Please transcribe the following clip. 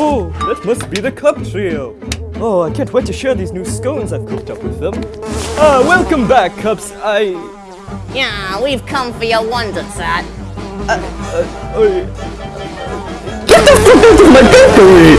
Oh, that must be the Cup Trio. Oh, I can't wait to share these new scones I've cooked up with them. Ah, welcome back, Cups. I... Yeah, we've come for your wonder set. Get the fuck out of my bakery!